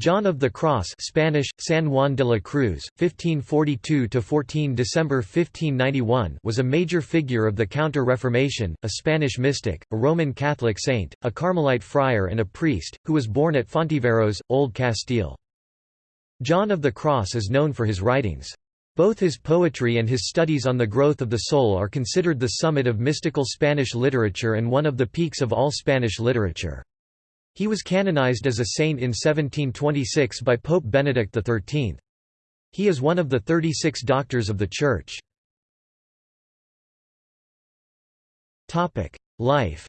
John of the Cross Spanish, San Juan de la Cruz, 1542–14 December 1591 was a major figure of the Counter-Reformation, a Spanish mystic, a Roman Catholic saint, a Carmelite friar and a priest, who was born at Fontiveros, Old Castile. John of the Cross is known for his writings. Both his poetry and his studies on the growth of the soul are considered the summit of mystical Spanish literature and one of the peaks of all Spanish literature. He was canonized as a saint in 1726 by Pope Benedict XIII. He is one of the 36 doctors of the Church. Life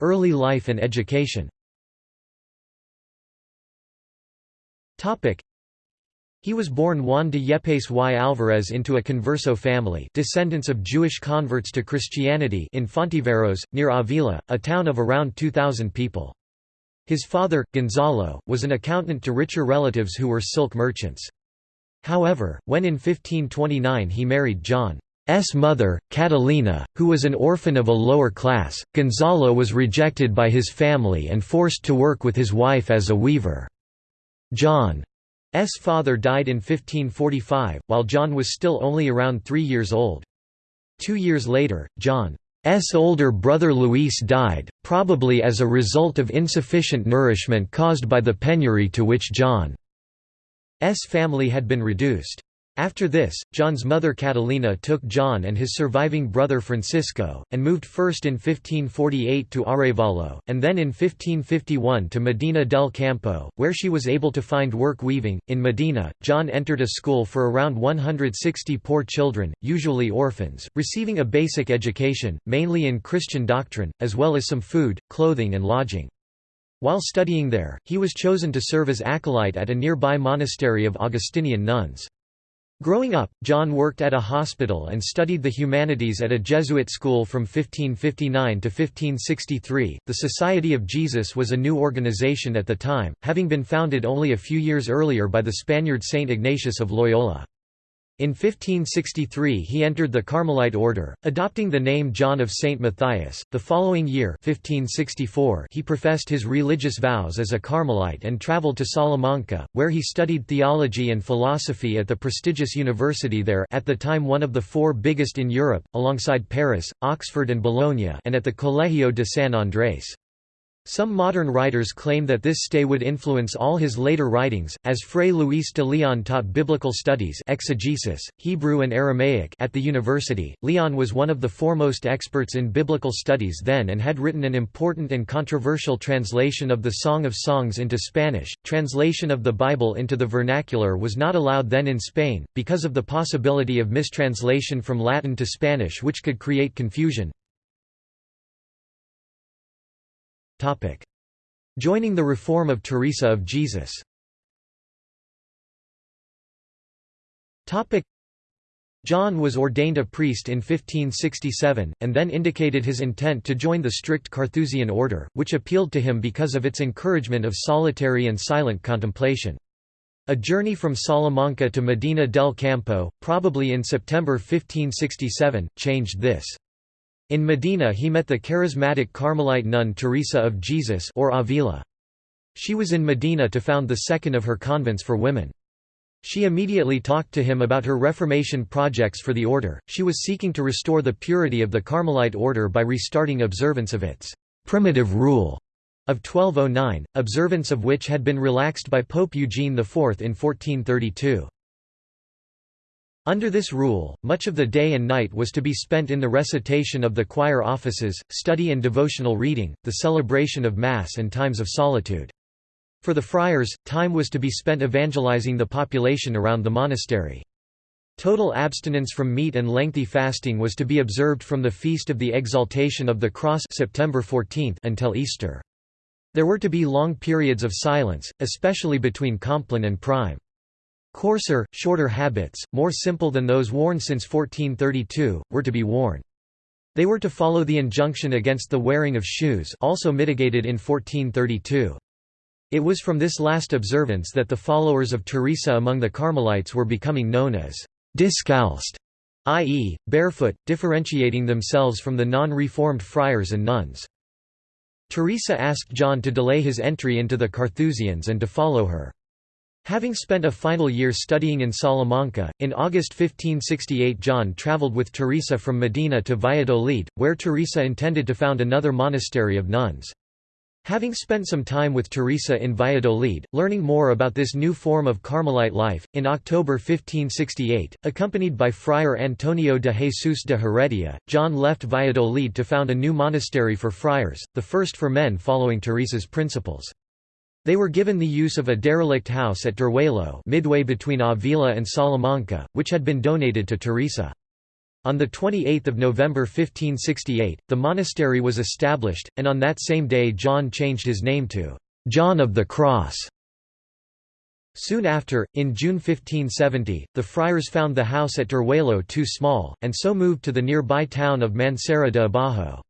Early life and education he was born Juan de Yepes y Alvarez into a converso family descendants of Jewish converts to Christianity in Fontiveros, near Avila, a town of around 2,000 people. His father, Gonzalo, was an accountant to richer relatives who were silk merchants. However, when in 1529 he married John's mother, Catalina, who was an orphan of a lower class, Gonzalo was rejected by his family and forced to work with his wife as a weaver. John. Father died in 1545, while John was still only around three years old. Two years later, John's older brother Luis died, probably as a result of insufficient nourishment caused by the penury to which John's family had been reduced. After this, John's mother Catalina took John and his surviving brother Francisco, and moved first in 1548 to Arevalo, and then in 1551 to Medina del Campo, where she was able to find work weaving. In Medina, John entered a school for around 160 poor children, usually orphans, receiving a basic education, mainly in Christian doctrine, as well as some food, clothing and lodging. While studying there, he was chosen to serve as acolyte at a nearby monastery of Augustinian nuns. Growing up, John worked at a hospital and studied the humanities at a Jesuit school from 1559 to 1563. The Society of Jesus was a new organization at the time, having been founded only a few years earlier by the Spaniard Saint Ignatius of Loyola. In 1563 he entered the Carmelite order, adopting the name John of St. Matthias. The following year 1564 he professed his religious vows as a Carmelite and travelled to Salamanca, where he studied theology and philosophy at the prestigious university there at the time one of the four biggest in Europe, alongside Paris, Oxford and Bologna and at the Colegio de San Andrés. Some modern writers claim that this stay would influence all his later writings, as Fray Luis de Leon taught biblical studies exegesis, Hebrew and Aramaic at the university. Leon was one of the foremost experts in biblical studies then and had written an important and controversial translation of the Song of Songs into Spanish. Translation of the Bible into the vernacular was not allowed then in Spain, because of the possibility of mistranslation from Latin to Spanish which could create confusion. Joining the reform of Teresa of Jesus John was ordained a priest in 1567, and then indicated his intent to join the strict Carthusian order, which appealed to him because of its encouragement of solitary and silent contemplation. A journey from Salamanca to Medina del Campo, probably in September 1567, changed this. In Medina he met the charismatic Carmelite nun Teresa of Jesus or Avila. She was in Medina to found the second of her convents for women. She immediately talked to him about her Reformation projects for the order. She was seeking to restore the purity of the Carmelite order by restarting observance of its primitive rule of 1209, observance of which had been relaxed by Pope Eugene IV in 1432. Under this rule, much of the day and night was to be spent in the recitation of the choir offices, study and devotional reading, the celebration of Mass and times of solitude. For the friars, time was to be spent evangelizing the population around the monastery. Total abstinence from meat and lengthy fasting was to be observed from the feast of the Exaltation of the Cross September 14 until Easter. There were to be long periods of silence, especially between Compline and Prime. Coarser, shorter habits, more simple than those worn since 1432, were to be worn. They were to follow the injunction against the wearing of shoes also mitigated in 1432. It was from this last observance that the followers of Teresa among the Carmelites were becoming known as «discalced», i.e., barefoot, differentiating themselves from the non-reformed friars and nuns. Teresa asked John to delay his entry into the Carthusians and to follow her. Having spent a final year studying in Salamanca, in August 1568 John travelled with Teresa from Medina to Valladolid, where Teresa intended to found another monastery of nuns. Having spent some time with Teresa in Valladolid, learning more about this new form of Carmelite life, in October 1568, accompanied by Friar Antonio de Jesus de Heredia, John left Valladolid to found a new monastery for friars, the first for men following Teresa's principles. They were given the use of a derelict house at Duruelo midway between Avila and Salamanca, which had been donated to Teresa. On 28 November 1568, the monastery was established, and on that same day John changed his name to John of the Cross. Soon after, in June 1570, the friars found the house at Duruelo too small, and so moved to the nearby town of Mancera de Abajo.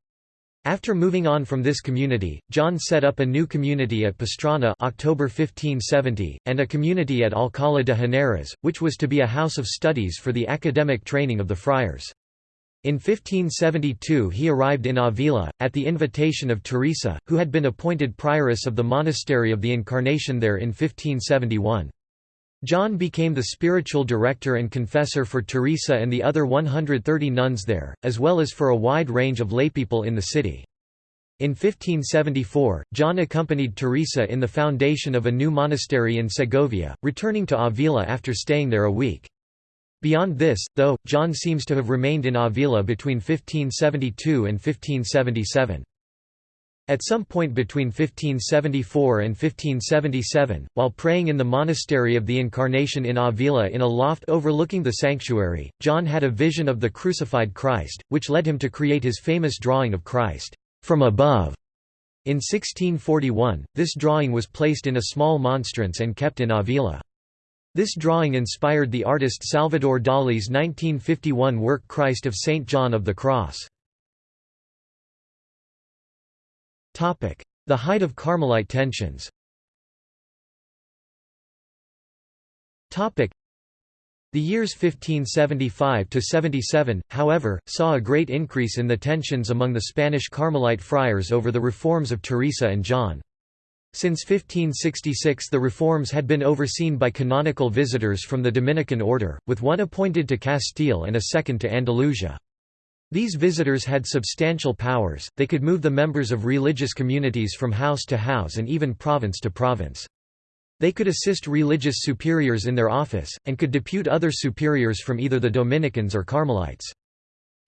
After moving on from this community, John set up a new community at Pastrana October 1570, and a community at Alcalá de Henares, which was to be a house of studies for the academic training of the friars. In 1572 he arrived in Avila, at the invitation of Teresa, who had been appointed prioress of the Monastery of the Incarnation there in 1571. John became the spiritual director and confessor for Teresa and the other 130 nuns there, as well as for a wide range of laypeople in the city. In 1574, John accompanied Teresa in the foundation of a new monastery in Segovia, returning to Avila after staying there a week. Beyond this, though, John seems to have remained in Avila between 1572 and 1577. At some point between 1574 and 1577, while praying in the monastery of the Incarnation in Avila in a loft overlooking the sanctuary, John had a vision of the crucified Christ, which led him to create his famous drawing of Christ from above. In 1641, this drawing was placed in a small monstrance and kept in Avila. This drawing inspired the artist Salvador Dali's 1951 work Christ of St. John of the Cross. The height of Carmelite tensions the years 1575–77, however, saw a great increase in the tensions among the Spanish Carmelite friars over the reforms of Teresa and John. Since 1566 the reforms had been overseen by canonical visitors from the Dominican order, with one appointed to Castile and a second to Andalusia. These visitors had substantial powers, they could move the members of religious communities from house to house and even province to province. They could assist religious superiors in their office, and could depute other superiors from either the Dominicans or Carmelites.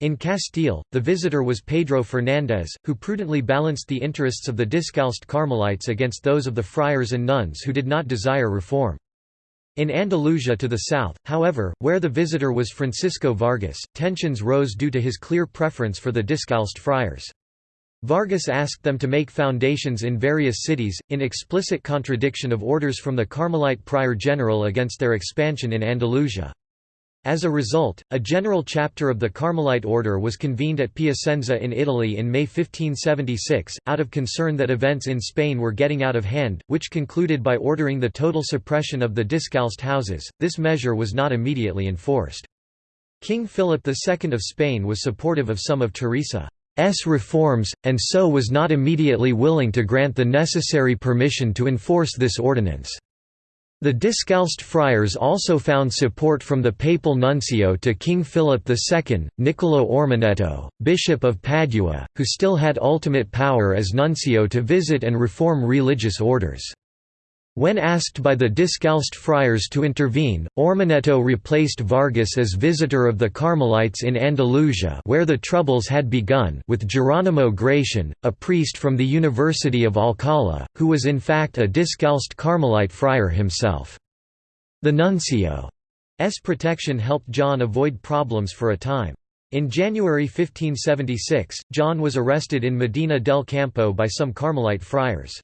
In Castile, the visitor was Pedro Fernández, who prudently balanced the interests of the Discalced Carmelites against those of the friars and nuns who did not desire reform. In Andalusia to the south, however, where the visitor was Francisco Vargas, tensions rose due to his clear preference for the Discalced friars. Vargas asked them to make foundations in various cities, in explicit contradiction of orders from the Carmelite prior general against their expansion in Andalusia. As a result, a general chapter of the Carmelite order was convened at Piacenza in Italy in May 1576, out of concern that events in Spain were getting out of hand, which concluded by ordering the total suppression of the discalced houses. This measure was not immediately enforced. King Philip II of Spain was supportive of some of Teresa's reforms, and so was not immediately willing to grant the necessary permission to enforce this ordinance. The Discalced friars also found support from the papal nuncio to King Philip II, Niccolò Ormanetto, Bishop of Padua, who still had ultimate power as nuncio to visit and reform religious orders. When asked by the Discalced friars to intervene, Ormanetto replaced Vargas as visitor of the Carmelites in Andalusia where the troubles had begun with Geronimo Gratian, a priest from the University of Alcalá, who was in fact a Discalced Carmelite friar himself. The nuncio's protection helped John avoid problems for a time. In January 1576, John was arrested in Medina del Campo by some Carmelite friars.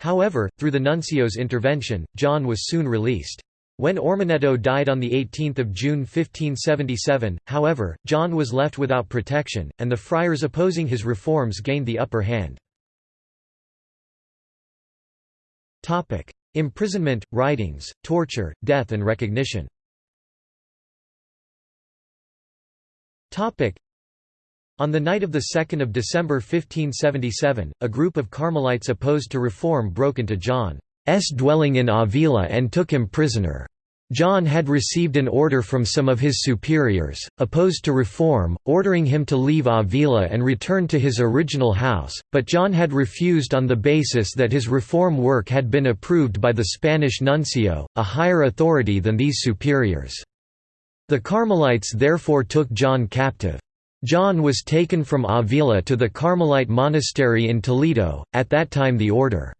However, through the nuncio's intervention, John was soon released. When Ormanetto died on 18 June 1577, however, John was left without protection, and the friars opposing his reforms gained the upper hand. Imprisonment, writings, torture, death and recognition On the night of 2 December 1577, a group of Carmelites opposed to reform broke into John's dwelling in Avila and took him prisoner. John had received an order from some of his superiors, opposed to reform, ordering him to leave Avila and return to his original house, but John had refused on the basis that his reform work had been approved by the Spanish nuncio, a higher authority than these superiors. The Carmelites therefore took John captive. John was taken from Avila to the Carmelite monastery in Toledo, at that time the order's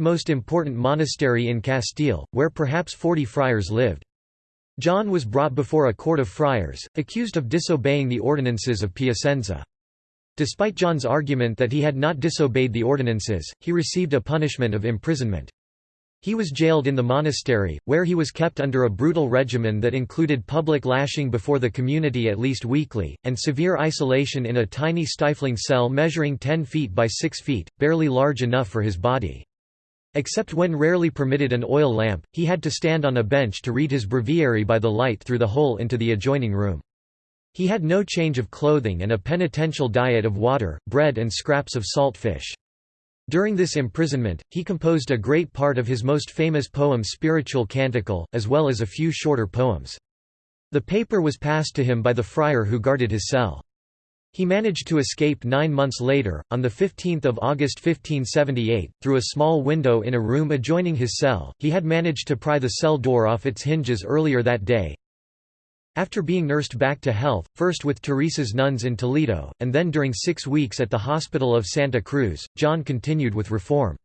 most important monastery in Castile, where perhaps forty friars lived. John was brought before a court of friars, accused of disobeying the ordinances of Piacenza. Despite John's argument that he had not disobeyed the ordinances, he received a punishment of imprisonment. He was jailed in the monastery, where he was kept under a brutal regimen that included public lashing before the community at least weekly, and severe isolation in a tiny stifling cell measuring 10 feet by 6 feet, barely large enough for his body. Except when rarely permitted an oil lamp, he had to stand on a bench to read his breviary by the light through the hole into the adjoining room. He had no change of clothing and a penitential diet of water, bread and scraps of salt fish. During this imprisonment, he composed a great part of his most famous poem Spiritual Canticle, as well as a few shorter poems. The paper was passed to him by the friar who guarded his cell. He managed to escape nine months later, on 15 August 1578, through a small window in a room adjoining his cell. He had managed to pry the cell door off its hinges earlier that day, after being nursed back to health, first with Teresa's nuns in Toledo, and then during six weeks at the hospital of Santa Cruz, John continued with reform.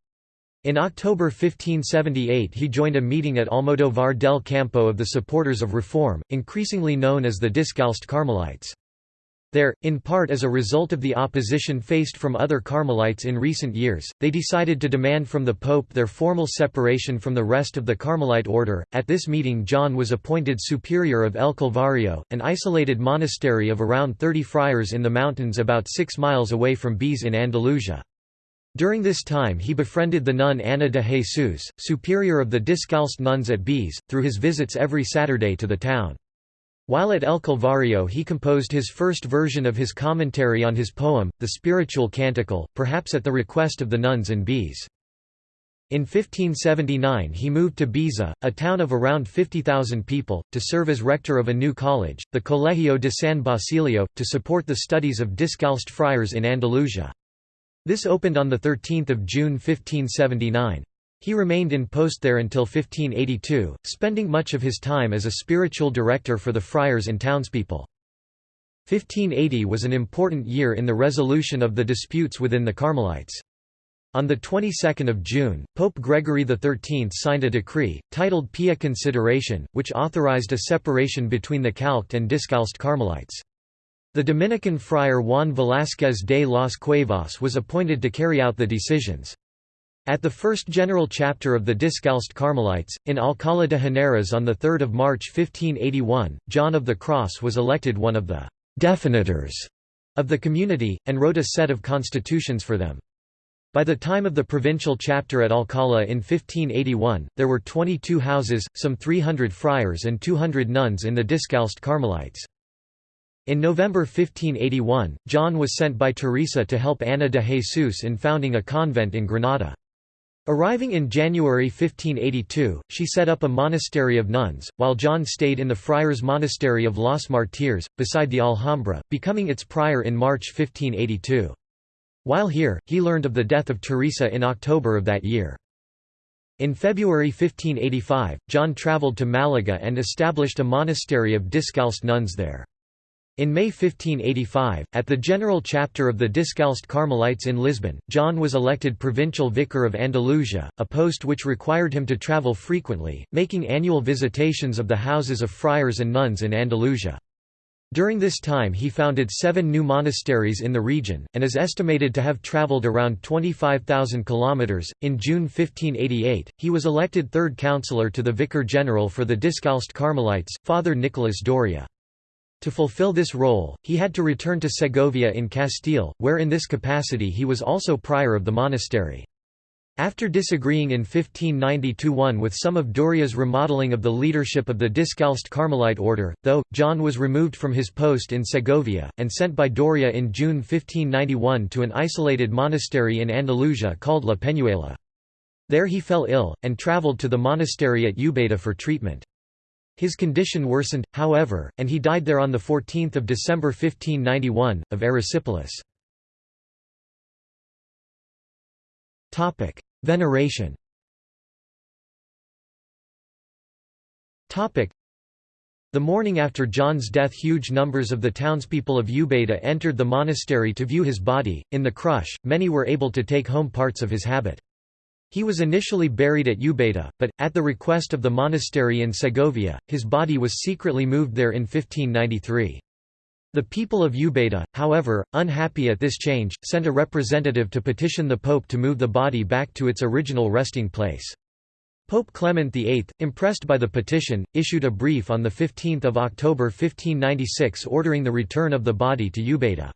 In October 1578 he joined a meeting at Almodovar del Campo of the supporters of reform, increasingly known as the Discalced Carmelites. There, in part as a result of the opposition faced from other Carmelites in recent years, they decided to demand from the Pope their formal separation from the rest of the Carmelite order. At this meeting, John was appointed superior of El Calvario, an isolated monastery of around 30 friars in the mountains about six miles away from Beas in Andalusia. During this time he befriended the nun Ana de Jesus, superior of the Discalced nuns at Beas, through his visits every Saturday to the town. While at El Calvario he composed his first version of his commentary on his poem, the Spiritual Canticle, perhaps at the request of the nuns in Beas. In 1579 he moved to Baeza, a town of around 50,000 people, to serve as rector of a new college, the Colegio de San Basilio, to support the studies of Discalced friars in Andalusia. This opened on 13 June 1579. He remained in post there until 1582, spending much of his time as a spiritual director for the friars and townspeople. 1580 was an important year in the resolution of the disputes within the Carmelites. On the 22nd of June, Pope Gregory XIII signed a decree, titled Pia Consideration, which authorized a separation between the Calced and Discalced Carmelites. The Dominican friar Juan Velázquez de las Cuevas was appointed to carry out the decisions. At the first general chapter of the Discalced Carmelites, in Alcalá de Henares on 3 March 1581, John of the Cross was elected one of the «definitors» of the community, and wrote a set of constitutions for them. By the time of the provincial chapter at Alcalá in 1581, there were 22 houses, some 300 friars and 200 nuns in the Discalced Carmelites. In November 1581, John was sent by Teresa to help Ana de Jesus in founding a convent in Granada. Arriving in January 1582, she set up a monastery of nuns, while John stayed in the friars' monastery of Los Martires, beside the Alhambra, becoming its prior in March 1582. While here, he learned of the death of Teresa in October of that year. In February 1585, John travelled to Malaga and established a monastery of Discalced nuns there. In May 1585, at the General Chapter of the Discalced Carmelites in Lisbon, John was elected provincial vicar of Andalusia, a post which required him to travel frequently, making annual visitations of the houses of friars and nuns in Andalusia. During this time he founded seven new monasteries in the region, and is estimated to have travelled around 25,000 kilometres. In June 1588, he was elected third councillor to the Vicar General for the Discalced Carmelites, Father Nicolas Doria. To fulfill this role, he had to return to Segovia in Castile, where in this capacity he was also prior of the monastery. After disagreeing in 1590–1 with some of Doria's remodeling of the leadership of the Discalced Carmelite order, though, John was removed from his post in Segovia, and sent by Doria in June 1591 to an isolated monastery in Andalusia called La Peñuela. There he fell ill, and travelled to the monastery at Ubeda for treatment. His condition worsened, however, and he died there on 14 December 1591, of erysipelas. Veneration the morning after John's death huge numbers of the townspeople of Ubeda entered the monastery to view his body, in the crush, many were able to take home parts of his habit. He was initially buried at Ubeda, but, at the request of the monastery in Segovia, his body was secretly moved there in 1593. The people of Ubeda, however, unhappy at this change, sent a representative to petition the Pope to move the body back to its original resting place. Pope Clement VIII, impressed by the petition, issued a brief on 15 October 1596 ordering the return of the body to Ubeda.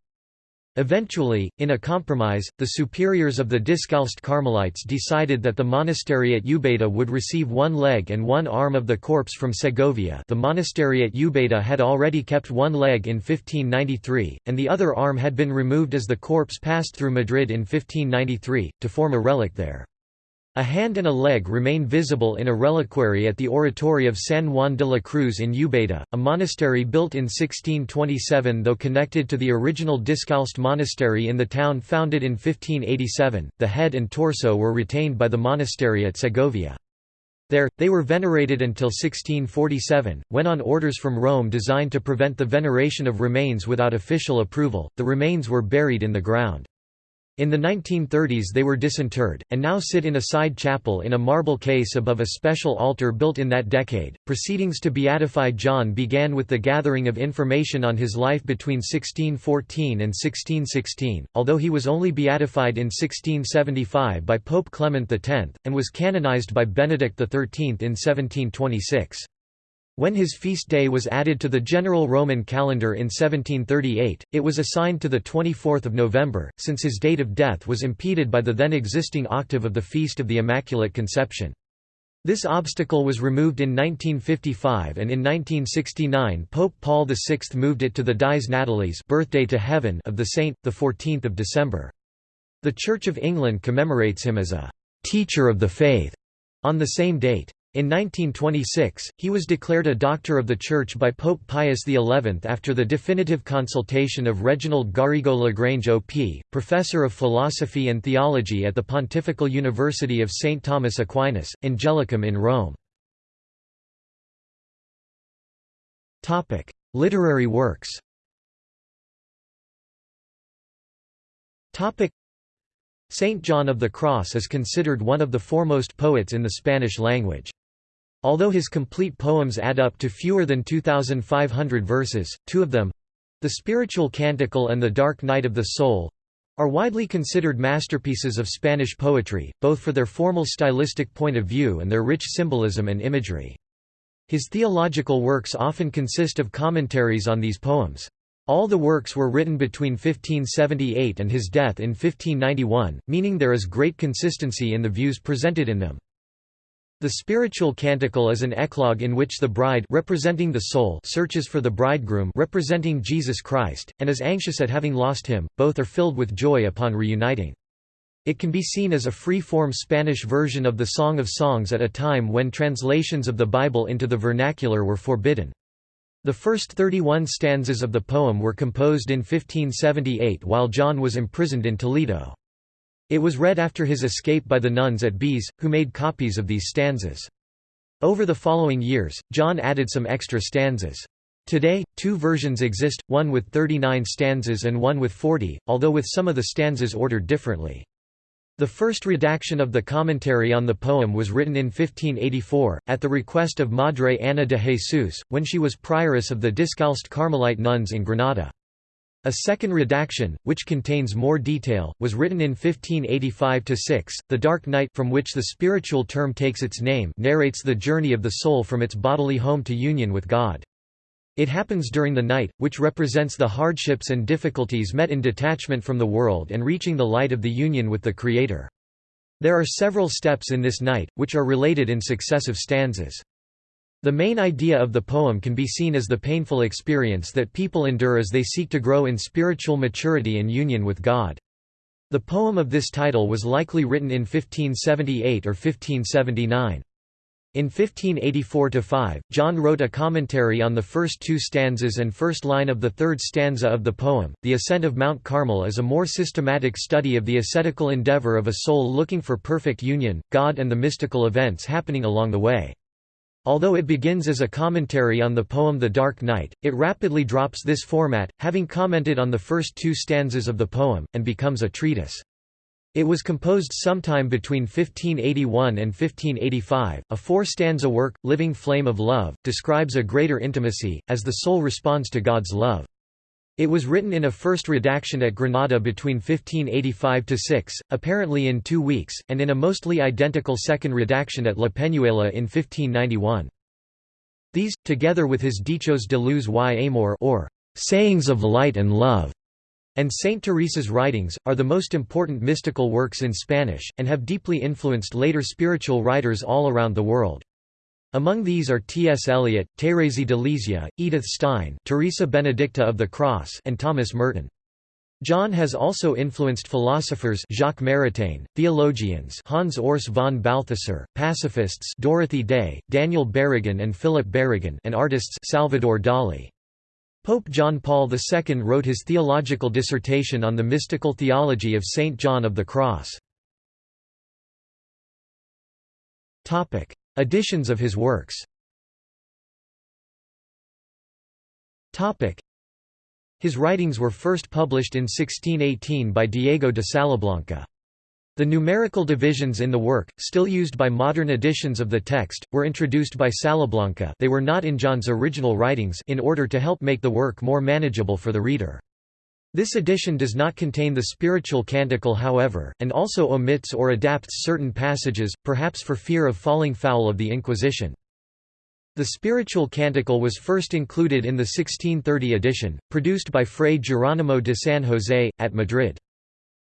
Eventually, in a compromise, the superiors of the Discalced Carmelites decided that the monastery at Ubeda would receive one leg and one arm of the corpse from Segovia the monastery at Ubeda had already kept one leg in 1593, and the other arm had been removed as the corpse passed through Madrid in 1593, to form a relic there. A hand and a leg remain visible in a reliquary at the oratory of San Juan de la Cruz in Ubeda, a monastery built in 1627 though connected to the original Discalced monastery in the town founded in 1587. The head and torso were retained by the monastery at Segovia. There, they were venerated until 1647, when on orders from Rome designed to prevent the veneration of remains without official approval, the remains were buried in the ground. In the 1930s they were disinterred, and now sit in a side chapel in a marble case above a special altar built in that decade. Proceedings to beatify John began with the gathering of information on his life between 1614 and 1616, although he was only beatified in 1675 by Pope Clement X, and was canonized by Benedict XIII in 1726. When his feast day was added to the general Roman calendar in 1738, it was assigned to 24 November, since his date of death was impeded by the then existing octave of the Feast of the Immaculate Conception. This obstacle was removed in 1955 and in 1969 Pope Paul VI moved it to the Dies Natalis birthday to heaven of the saint, 14 December. The Church of England commemorates him as a «teacher of the faith» on the same date. In 1926, he was declared a Doctor of the Church by Pope Pius XI after the definitive consultation of Reginald Garrigou Lagrange OP, Professor of Philosophy and Theology at the Pontifical University of St. Thomas Aquinas, Angelicum in Rome. Literary works Saint John of the Cross is considered one of the foremost poets in the Spanish language. Although his complete poems add up to fewer than 2,500 verses, two of them—the Spiritual Canticle and The Dark Night of the Soul—are widely considered masterpieces of Spanish poetry, both for their formal stylistic point of view and their rich symbolism and imagery. His theological works often consist of commentaries on these poems. All the works were written between 1578 and his death in 1591, meaning there is great consistency in the views presented in them. The spiritual canticle is an eclogue in which the bride representing the soul searches for the bridegroom representing Jesus Christ, and is anxious at having lost him, both are filled with joy upon reuniting. It can be seen as a free-form Spanish version of the Song of Songs at a time when translations of the Bible into the vernacular were forbidden. The first 31 stanzas of the poem were composed in 1578 while John was imprisoned in Toledo. It was read after his escape by the nuns at Beas, who made copies of these stanzas. Over the following years, John added some extra stanzas. Today, two versions exist, one with 39 stanzas and one with 40, although with some of the stanzas ordered differently. The first redaction of the commentary on the poem was written in 1584, at the request of Madre Ana de Jesus, when she was prioress of the Discalced Carmelite nuns in Granada. A second redaction, which contains more detail, was written in 1585–6. The Dark Night from which the spiritual term takes its name narrates the journey of the soul from its bodily home to union with God. It happens during the night, which represents the hardships and difficulties met in detachment from the world and reaching the light of the union with the Creator. There are several steps in this night, which are related in successive stanzas. The main idea of the poem can be seen as the painful experience that people endure as they seek to grow in spiritual maturity and union with God. The poem of this title was likely written in 1578 or 1579. In 1584–5, John wrote a commentary on the first two stanzas and first line of the third stanza of the poem. The Ascent of Mount Carmel is a more systematic study of the ascetical endeavor of a soul looking for perfect union, God and the mystical events happening along the way. Although it begins as a commentary on the poem The Dark Night, it rapidly drops this format, having commented on the first two stanzas of the poem, and becomes a treatise. It was composed sometime between 1581 and 1585. A four stanza work, Living Flame of Love, describes a greater intimacy, as the soul responds to God's love. It was written in a first redaction at Granada between 1585–6, apparently in two weeks, and in a mostly identical second redaction at La Peñuela in 1591. These, together with his Dichos de luz y amor or Sayings of Light and Love, and Saint Teresa's writings, are the most important mystical works in Spanish, and have deeply influenced later spiritual writers all around the world. Among these are T. S. Eliot, Thérèse de Lisieux, Edith Stein Teresa Benedicta of the Cross and Thomas Merton. John has also influenced philosophers Jacques Maritain, theologians Hans Urs von Balthasar, pacifists Dorothy Day, Daniel Berrigan and Philip Berrigan and artists Salvador Dali. Pope John Paul II wrote his theological dissertation on the mystical theology of Saint John of the Cross. Editions of his works His writings were first published in 1618 by Diego de Salablanca. The numerical divisions in the work, still used by modern editions of the text, were introduced by Salablanca they were not in John's original writings in order to help make the work more manageable for the reader. This edition does not contain the spiritual canticle however, and also omits or adapts certain passages, perhaps for fear of falling foul of the Inquisition. The spiritual canticle was first included in the 1630 edition, produced by Fray Geronimo de San José, at Madrid.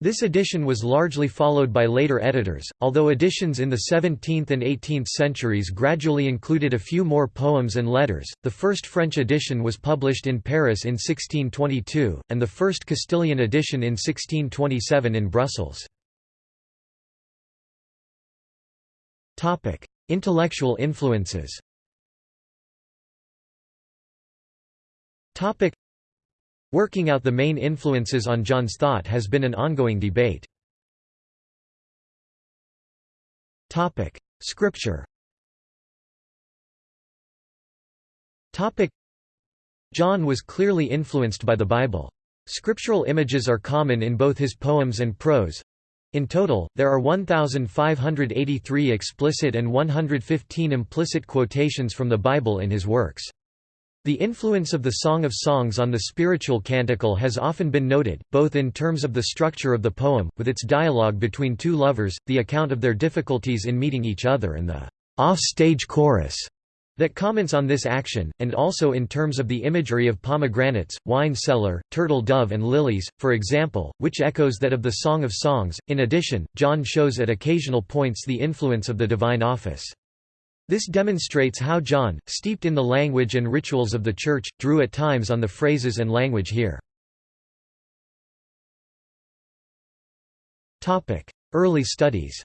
This edition was largely followed by later editors, although editions in the 17th and 18th centuries gradually included a few more poems and letters. The first French edition was published in Paris in 1622, and the first Castilian edition in 1627 in Brussels. Topic: Intellectual influences. Topic: Working out the main influences on John's thought has been an ongoing debate. Scripture John was clearly influenced by the Bible. Scriptural images are common in both his poems and prose. In total, there are 1,583 explicit and 115 implicit quotations from the Bible in his works. The influence of the Song of Songs on the spiritual canticle has often been noted, both in terms of the structure of the poem, with its dialogue between two lovers, the account of their difficulties in meeting each other and the off-stage chorus that comments on this action, and also in terms of the imagery of pomegranates, wine cellar, turtle dove and lilies, for example, which echoes that of the Song of Songs. In addition, John shows at occasional points the influence of the divine office. This demonstrates how John, steeped in the language and rituals of the Church, drew at times on the phrases and language here. Early studies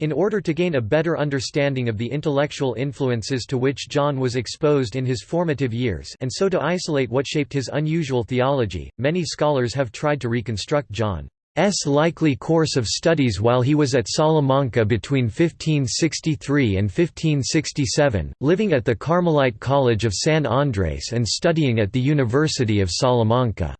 in order to gain a better understanding of the intellectual influences to which John was exposed in his formative years and so to isolate what shaped his unusual theology, many scholars have tried to reconstruct John likely course of studies while he was at Salamanca between 1563 and 1567, living at the Carmelite College of San Andrés and studying at the University of Salamanca.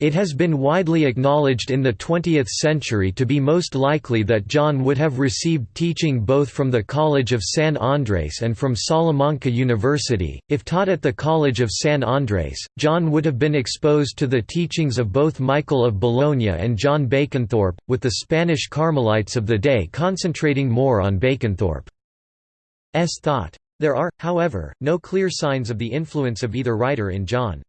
It has been widely acknowledged in the 20th century to be most likely that John would have received teaching both from the College of San Andrés and from Salamanca University. If taught at the College of San Andrés, John would have been exposed to the teachings of both Michael of Bologna and John Baconthorpe, with the Spanish Carmelites of the day concentrating more on Baconthorpe's thought. There are, however, no clear signs of the influence of either writer in John's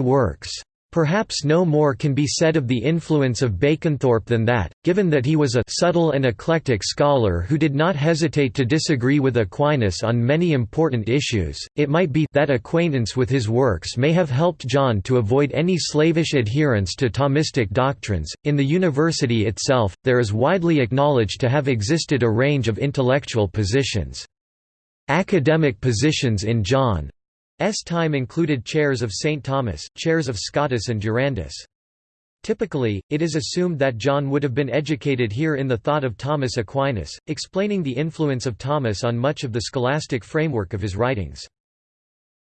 works. Perhaps no more can be said of the influence of Baconthorpe than that, given that he was a subtle and eclectic scholar who did not hesitate to disagree with Aquinas on many important issues, it might be that acquaintance with his works may have helped John to avoid any slavish adherence to Thomistic doctrines. In the university itself, there is widely acknowledged to have existed a range of intellectual positions. Academic positions in John S time included chairs of St. Thomas, chairs of Scotus and Durandus. Typically, it is assumed that John would have been educated here in the thought of Thomas Aquinas, explaining the influence of Thomas on much of the scholastic framework of his writings.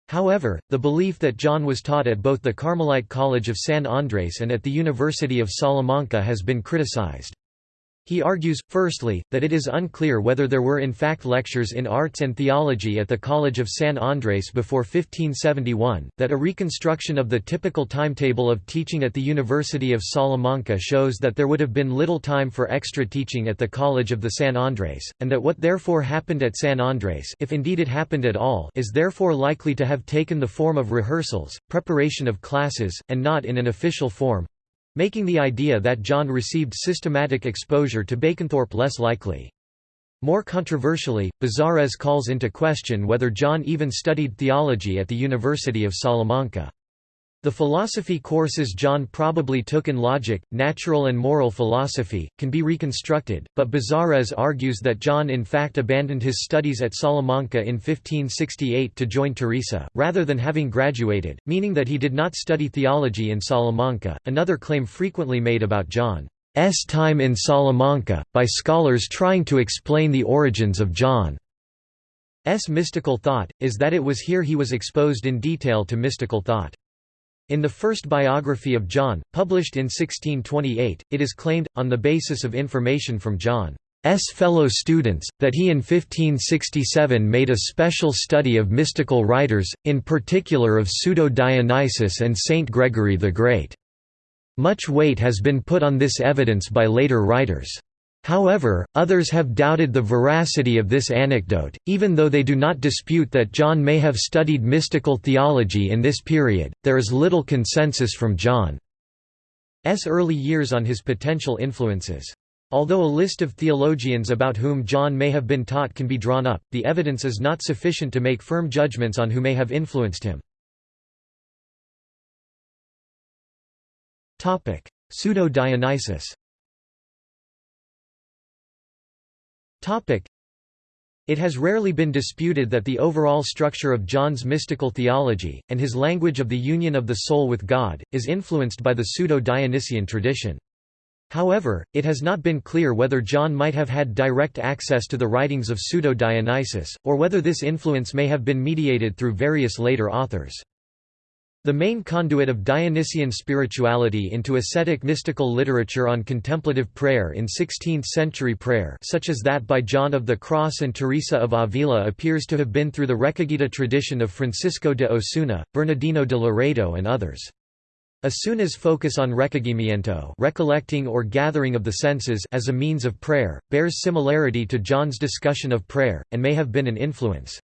However, the belief that John was taught at both the Carmelite College of San Andres and at the University of Salamanca has been criticized. He argues, firstly, that it is unclear whether there were in fact lectures in arts and theology at the College of San Andres before 1571, that a reconstruction of the typical timetable of teaching at the University of Salamanca shows that there would have been little time for extra teaching at the College of the San Andres, and that what therefore happened at San Andres if indeed it happened at all is therefore likely to have taken the form of rehearsals, preparation of classes, and not in an official form, making the idea that John received systematic exposure to Baconthorpe less likely. More controversially, Bezares calls into question whether John even studied theology at the University of Salamanca. The philosophy courses John probably took in logic, natural and moral philosophy, can be reconstructed, but Bezares argues that John in fact abandoned his studies at Salamanca in 1568 to join Teresa, rather than having graduated, meaning that he did not study theology in Salamanca. Another claim frequently made about John's time in Salamanca, by scholars trying to explain the origins of John's mystical thought, is that it was here he was exposed in detail to mystical thought. In the first biography of John, published in 1628, it is claimed, on the basis of information from John's fellow students, that he in 1567 made a special study of mystical writers, in particular of Pseudo-Dionysius and Saint Gregory the Great. Much weight has been put on this evidence by later writers. However, others have doubted the veracity of this anecdote, even though they do not dispute that John may have studied mystical theology in this period. There is little consensus from John's early years on his potential influences. Although a list of theologians about whom John may have been taught can be drawn up, the evidence is not sufficient to make firm judgments on who may have influenced him. Pseudo-Dionysius It has rarely been disputed that the overall structure of John's mystical theology, and his language of the union of the soul with God, is influenced by the pseudo-Dionysian tradition. However, it has not been clear whether John might have had direct access to the writings of Pseudo-Dionysius, or whether this influence may have been mediated through various later authors. The main conduit of Dionysian spirituality into ascetic mystical literature on contemplative prayer in 16th-century prayer such as that by John of the Cross and Teresa of Avila appears to have been through the Recogida tradition of Francisco de Osuna, Bernardino de Laredo and others. Osuna's focus on recogimiento recollecting or gathering of the senses as a means of prayer, bears similarity to John's discussion of prayer, and may have been an influence.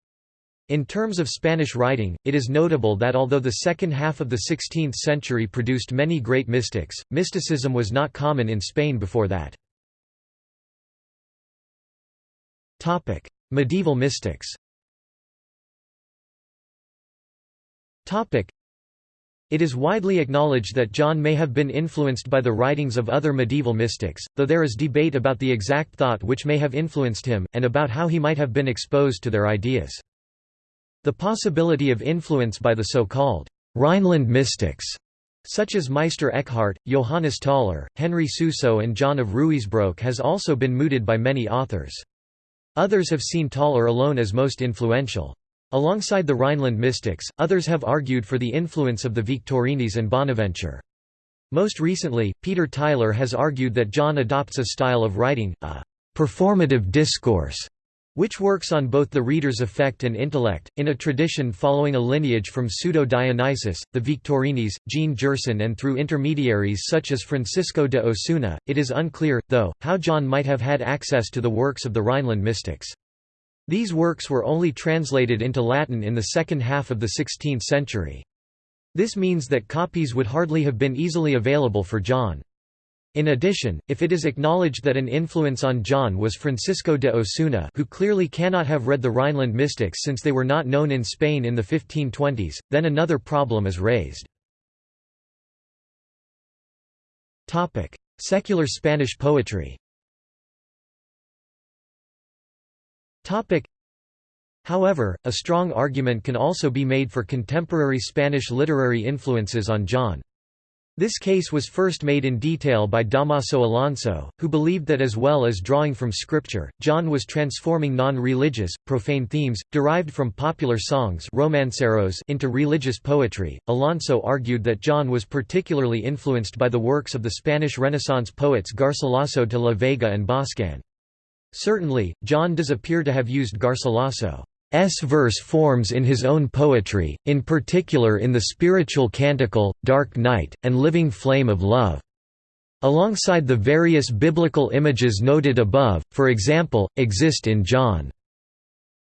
In terms of Spanish writing, it is notable that although the second half of the 16th century produced many great mystics, mysticism was not common in Spain before that. Medieval mystics it is widely acknowledged that John may have been influenced by the writings of other medieval mystics, though there is debate about the exact thought which may have influenced him, and about how he might have been exposed to their ideas. The possibility of influence by the so-called Rhineland mystics such as Meister Eckhart, Johannes Tauler, Henry Suso and John of Ruysbroek has also been mooted by many authors. Others have seen Tauler alone as most influential. Alongside the Rhineland mystics, others have argued for the influence of the Victorines and Bonaventure. Most recently, Peter Tyler has argued that John adopts a style of writing, a performative discourse, which works on both the reader's affect and intellect, in a tradition following a lineage from Pseudo-Dionysius, the Victorines, Jean Gerson and through intermediaries such as Francisco de Osuna. It is unclear, though, how John might have had access to the works of the Rhineland mystics. These works were only translated into Latin in the second half of the 16th century. This means that copies would hardly have been easily available for John. In addition, if it is acknowledged that an influence on John was Francisco de Osuna who clearly cannot have read the Rhineland mystics since they were not known in Spain in the 1520s, then another problem is raised. Secular Spanish poetry However, a strong argument can also be made for contemporary Spanish literary influences on John. This case was first made in detail by Damaso Alonso, who believed that as well as drawing from scripture, John was transforming non-religious, profane themes, derived from popular songs romanceros into religious poetry. Alonso argued that John was particularly influenced by the works of the Spanish Renaissance poets Garcilaso de la Vega and Boscan. Certainly, John does appear to have used Garcilaso. S verse forms in his own poetry, in particular in the spiritual canticle, Dark Night, and Living Flame of Love. Alongside the various biblical images noted above, for example, exist in John.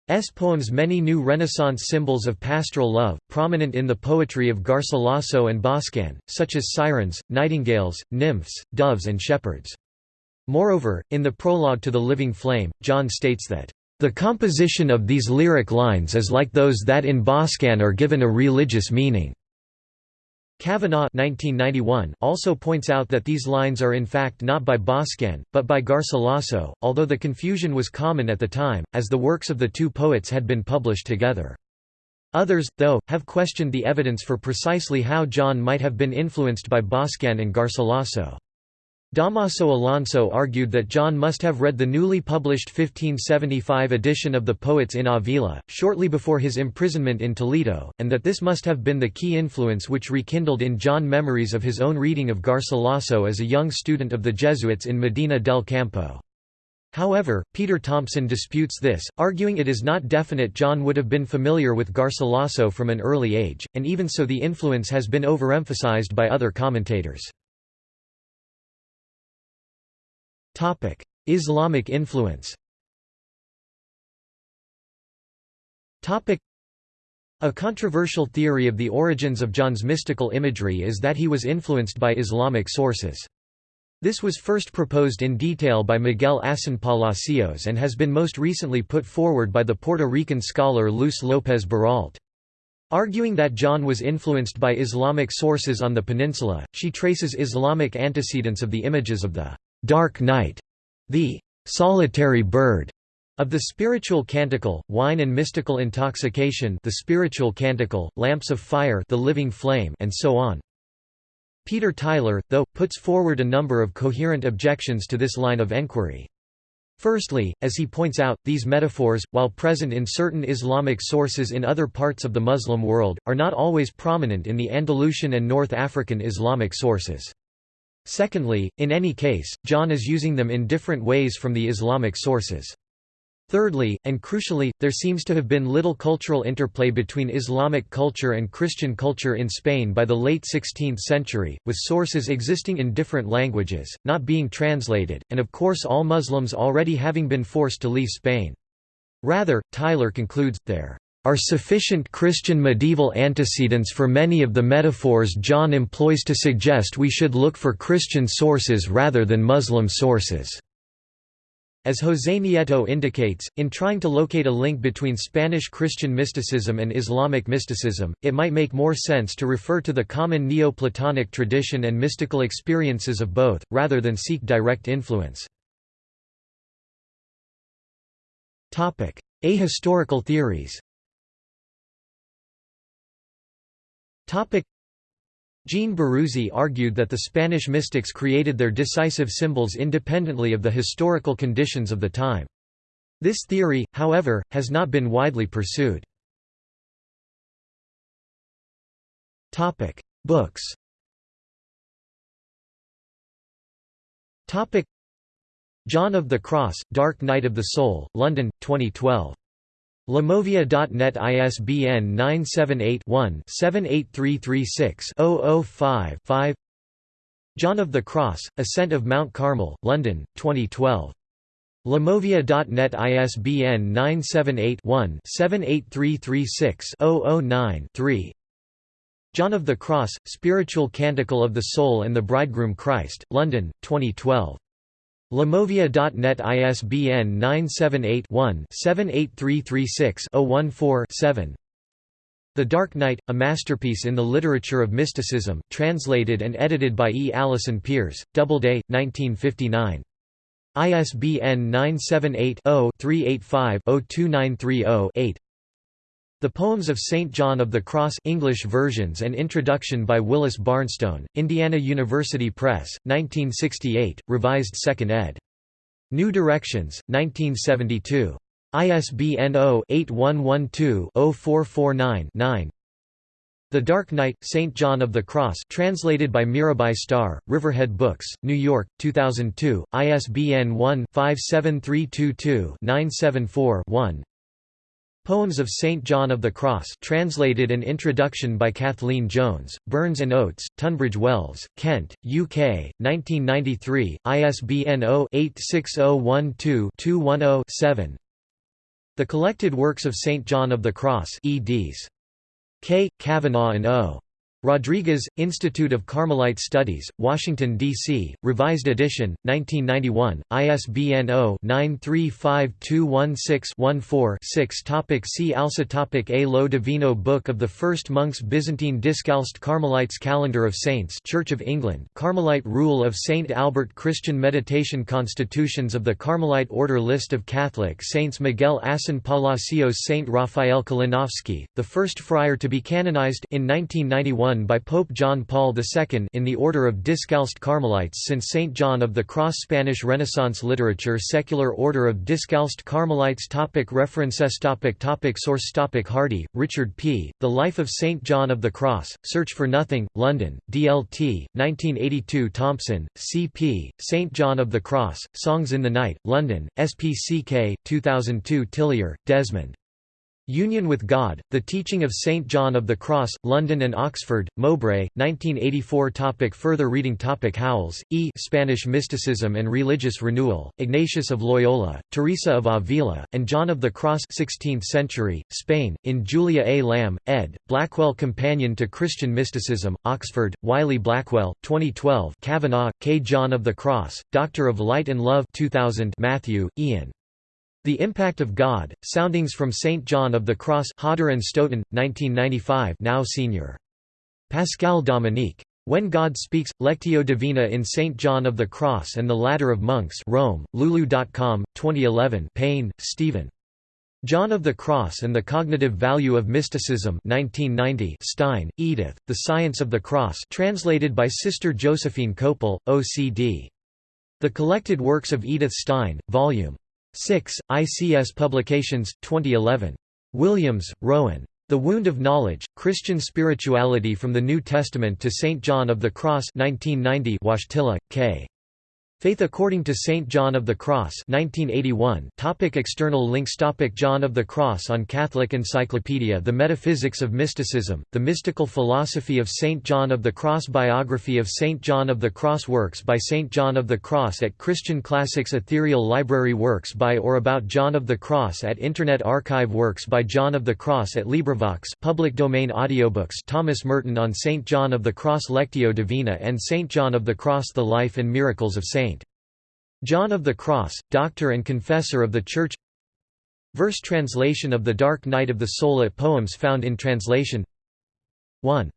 S. poems many new Renaissance symbols of pastoral love, prominent in the poetry of Garcilaso and Boscan, such as sirens, nightingales, nymphs, doves and shepherds. Moreover, in the prologue to The Living Flame, John states that the composition of these lyric lines is like those that in Boscan are given a religious meaning. Kavanagh also points out that these lines are in fact not by Boscan, but by Garcilaso, although the confusion was common at the time, as the works of the two poets had been published together. Others, though, have questioned the evidence for precisely how John might have been influenced by Boscan and Garcilaso. Damaso Alonso argued that John must have read the newly published 1575 edition of the Poets in Avila, shortly before his imprisonment in Toledo, and that this must have been the key influence which rekindled in John memories of his own reading of Garcilaso as a young student of the Jesuits in Medina del Campo. However, Peter Thompson disputes this, arguing it is not definite John would have been familiar with Garcilaso from an early age, and even so the influence has been overemphasized by other commentators. Topic: Islamic influence. Topic: A controversial theory of the origins of John's mystical imagery is that he was influenced by Islamic sources. This was first proposed in detail by Miguel Asín Palacios and has been most recently put forward by the Puerto Rican scholar Luz López Baralt. Arguing that John was influenced by Islamic sources on the peninsula, she traces Islamic antecedents of the images of the Dark Night, the solitary bird of the spiritual canticle, wine and mystical intoxication the spiritual canticle, lamps of fire the living flame and so on. Peter Tyler, though, puts forward a number of coherent objections to this line of enquiry. Firstly, as he points out, these metaphors, while present in certain Islamic sources in other parts of the Muslim world, are not always prominent in the Andalusian and North African Islamic sources. Secondly, in any case, John is using them in different ways from the Islamic sources. Thirdly, and crucially, there seems to have been little cultural interplay between Islamic culture and Christian culture in Spain by the late 16th century, with sources existing in different languages, not being translated, and of course all Muslims already having been forced to leave Spain. Rather, Tyler concludes, there are sufficient Christian medieval antecedents for many of the metaphors John employs to suggest we should look for Christian sources rather than Muslim sources. As José Nieto indicates, in trying to locate a link between Spanish Christian mysticism and Islamic mysticism, it might make more sense to refer to the common Neoplatonic tradition and mystical experiences of both, rather than seek direct influence. Ahistorical theories Jean Baruzi argued that the Spanish mystics created their decisive symbols independently of the historical conditions of the time. This theory, however, has not been widely pursued. Books John of the Cross, Dark Night of the Soul, London, 2012. Limovia.net ISBN 978-1-78336-005-5 John of the Cross, Ascent of Mount Carmel, London, 2012. Limovia.net ISBN 978 one 78336 009 3 John of the Cross, Spiritual Canticle of the Soul and the Bridegroom Christ, London, 2012. Limovia.net ISBN 978-1-78336-014-7 The Dark Night, a masterpiece in the literature of mysticism, translated and edited by E. Allison Peers, Doubleday, 1959. ISBN 978 0 385 02930 8 the Poems of St. John of the Cross English versions and introduction by Willis Barnstone, Indiana University Press, 1968, revised 2nd ed. New Directions, 1972. ISBN 0-8112-0449-9 The Dark Night, St. John of the Cross translated by Mirabai Starr, Riverhead Books, New York, 2002, ISBN 1-57322-974-1 Poems of St. John of the Cross translated and introduction by Kathleen Jones, Burns and Oates, Tunbridge Wells, Kent, UK, 1993, ISBN 0-86012-210-7 The Collected Works of St. John of the Cross eds. K. Kavanagh and O. Rodriguez, Institute of Carmelite Studies, Washington, D.C., Revised Edition, 1991, ISBN 0-935216-14-6 Topic See also topic A Lo Divino Book of the First Monks Byzantine Discalced Carmelites Calendar of Saints Church of England Carmelite Rule of St. Albert Christian Meditation Constitutions of the Carmelite Order List of Catholic Saints Miguel Asín Palacios Saint Raphael Kalinowski, the first friar to be canonized in 1991 by Pope John Paul II in the Order of Discalced Carmelites since St. John of the Cross Spanish Renaissance literature Secular Order of Discalced Carmelites topic References topic topic Source topic Hardy, Richard P., The Life of St. John of the Cross, Search for Nothing, London, DLT, 1982 Thompson, C.P., St. John of the Cross, Songs in the Night, London, SPCK, 2002 Tillyer, Desmond. Union with God, The Teaching of St. John of the Cross, London and Oxford, Mowbray, 1984 topic Further reading topic Howells, E. Spanish Mysticism and Religious Renewal, Ignatius of Loyola, Teresa of Avila, and John of the Cross 16th century, Spain, in Julia A. Lamm, ed., Blackwell Companion to Christian Mysticism, Oxford, Wiley Blackwell, 2012 Kavanagh, K. John of the Cross, Doctor of Light and Love 2000 Matthew, Ian. The Impact of God, Soundings from St. John of the Cross Hodder and Stoughton, 1995 now senior. Pascal Dominique. When God Speaks, Lectio Divina in St. John of the Cross and the Ladder of Monks Rome, Lulu.com, 2011 Payne, Stephen. John of the Cross and the Cognitive Value of Mysticism 1990 Stein, Edith, The Science of the Cross translated by Sister Josephine Koeppel, OCD. The Collected Works of Edith Stein, Vol. 6, ICS Publications, 2011. Williams, Rowan. The Wound of Knowledge, Christian Spirituality from the New Testament to St. John of the Cross 1990 Wojtyla, K. Faith According to St. John of the Cross 1981 topic External links topic John of the Cross on Catholic Encyclopedia The Metaphysics of Mysticism, The Mystical Philosophy of St. John of the Cross Biography of St. John of the Cross Works by St. John of the Cross at Christian Classics Ethereal Library Works by or about John of the Cross at Internet Archive Works by John of the Cross at LibriVox public domain audiobooks Thomas Merton on St. John of the Cross Lectio Divina and St. John of the Cross The Life and Miracles of St. John of the Cross, Doctor and Confessor of the Church. Verse translation of The Dark Night of the Soul at Poems found in translation. 1